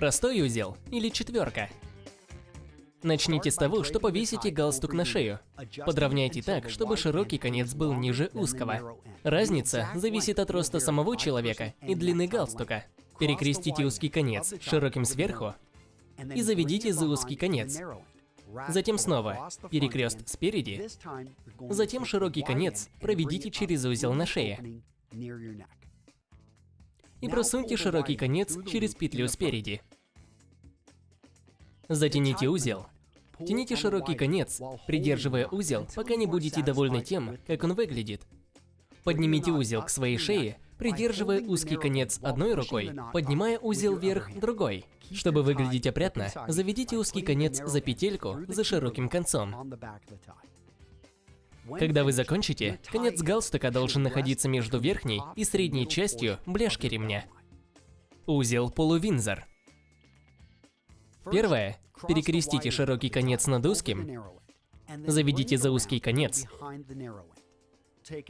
Простой узел или четверка? Начните с того, что повесите галстук на шею. Подровняйте так, чтобы широкий конец был ниже узкого. Разница зависит от роста самого человека и длины галстука. Перекрестите узкий конец широким сверху и заведите за узкий конец. Затем снова перекрест спереди, затем широкий конец проведите через узел на шее. И просуньте широкий конец через петлю спереди. Затяните узел. Тяните широкий конец, придерживая узел, пока не будете довольны тем, как он выглядит. Поднимите узел к своей шее, придерживая узкий конец одной рукой, поднимая узел вверх другой. Чтобы выглядеть опрятно, заведите узкий конец за петельку за широким концом. Когда вы закончите, конец галстука должен находиться между верхней и средней частью бляшки ремня. Узел полувинзор. Первое. Перекрестите широкий конец над узким, заведите за узкий конец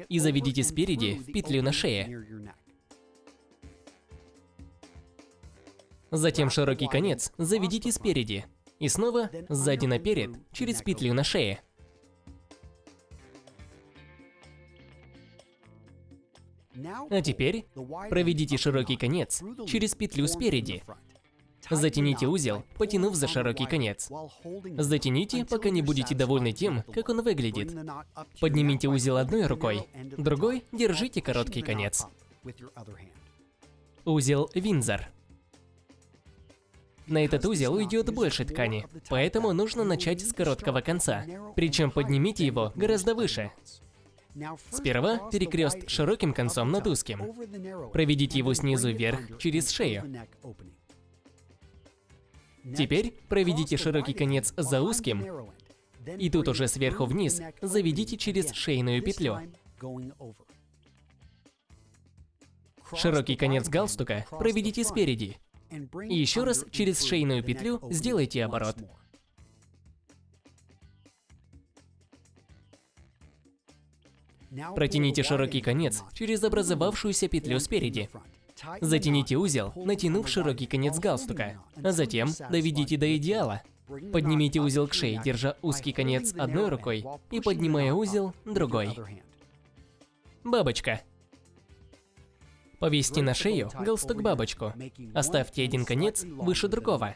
и заведите спереди в петлю на шее. Затем широкий конец заведите спереди и снова сзади наперед через петлю на шее. А теперь проведите широкий конец через петлю спереди. Затяните узел, потянув за широкий конец. Затяните, пока не будете довольны тем, как он выглядит. Поднимите узел одной рукой, другой держите короткий конец. Узел Винзор. На этот узел уйдет больше ткани, поэтому нужно начать с короткого конца. Причем поднимите его гораздо выше. Сперва перекрест широким концом над узким. Проведите его снизу вверх через шею. Теперь проведите широкий конец за узким, и тут уже сверху вниз заведите через шейную петлю. Широкий конец галстука проведите спереди. И еще раз через шейную петлю сделайте оборот. Протяните широкий конец через образовавшуюся петлю спереди. Затяните узел, натянув широкий конец галстука, а затем доведите до идеала. Поднимите узел к шее, держа узкий конец одной рукой и поднимая узел другой. Бабочка. Повесьте на шею галстук-бабочку. Оставьте один конец выше другого.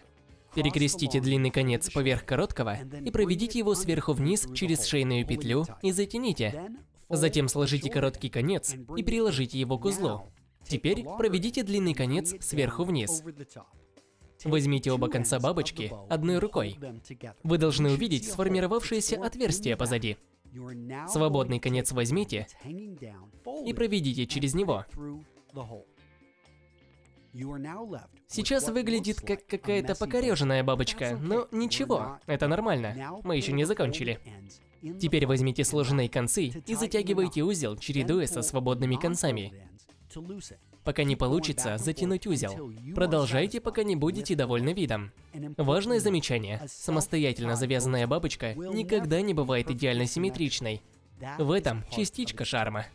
Перекрестите длинный конец поверх короткого и проведите его сверху вниз через шейную петлю и затяните. Затем сложите короткий конец и приложите его к узлу. Теперь проведите длинный конец сверху вниз. Возьмите оба конца бабочки одной рукой. Вы должны увидеть сформировавшееся отверстие позади. Свободный конец возьмите и проведите через него. Сейчас выглядит как какая-то покореженная бабочка, но ничего, это нормально, мы еще не закончили. Теперь возьмите сложенные концы и затягивайте узел, чередуя со свободными концами. Пока не получится затянуть узел. Продолжайте, пока не будете довольны видом. Важное замечание. Самостоятельно завязанная бабочка никогда не бывает идеально симметричной. В этом частичка шарма.